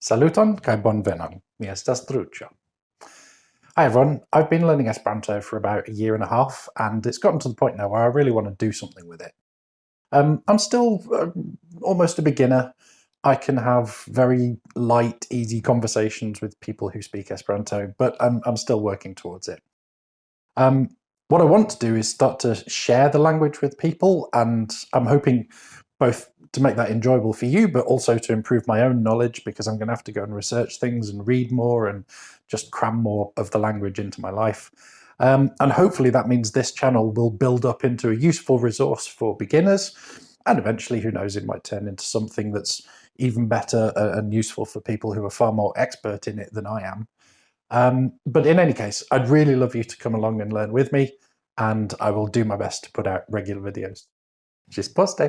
Saluton kai bonvenon. Mi estas. Hi everyone, I've been learning Esperanto for about a year and a half, and it's gotten to the point now where I really want to do something with it. Um, I'm still uh, almost a beginner. I can have very light, easy conversations with people who speak Esperanto, but I'm, I'm still working towards it. Um, what I want to do is start to share the language with people, and I'm hoping both to make that enjoyable for you, but also to improve my own knowledge because I'm going to have to go and research things and read more and just cram more of the language into my life. Um, and hopefully that means this channel will build up into a useful resource for beginners. And eventually, who knows, it might turn into something that's even better and useful for people who are far more expert in it than I am. Um, but in any case, I'd really love you to come along and learn with me, and I will do my best to put out regular videos. Just poste!